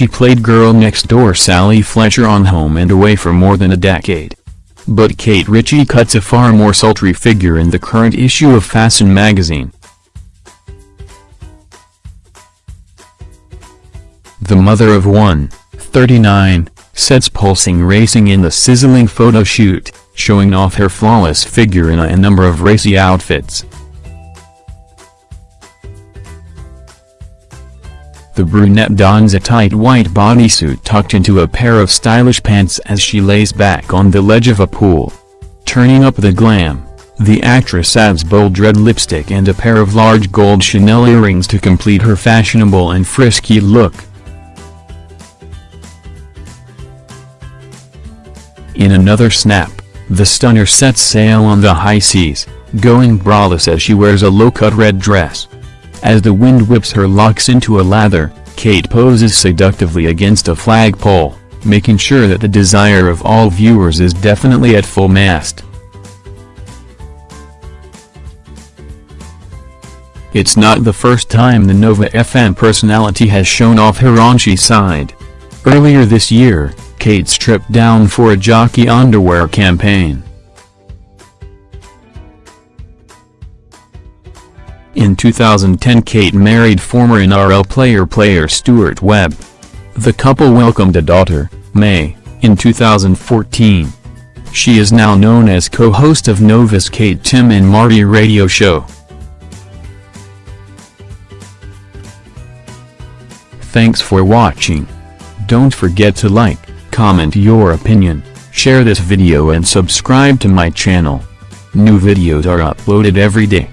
She played girl next door Sally Fletcher on Home and Away for more than a decade. But Kate Ritchie cuts a far more sultry figure in the current issue of Fashion magazine. The mother of one, 39, sets pulsing racing in the sizzling photo shoot, showing off her flawless figure in a number of racy outfits. The brunette dons a tight white bodysuit tucked into a pair of stylish pants as she lays back on the ledge of a pool. Turning up the glam, the actress adds bold red lipstick and a pair of large gold Chanel earrings to complete her fashionable and frisky look. In another snap, the stunner sets sail on the high seas, going braless as she wears a low-cut red dress. As the wind whips her locks into a lather, Kate poses seductively against a flagpole, making sure that the desire of all viewers is definitely at full mast. It's not the first time the Nova FM personality has shown off her raunchy side. Earlier this year, Kate stripped down for a jockey underwear campaign. In 2010 Kate married former NRL player player Stuart Webb. The couple welcomed a daughter, Mae, in 2014. She is now known as co-host of Nova's Kate Tim and Marty radio show. Thanks for watching. Don't forget to like, comment your opinion, share this video and subscribe to my channel. New videos are uploaded every day.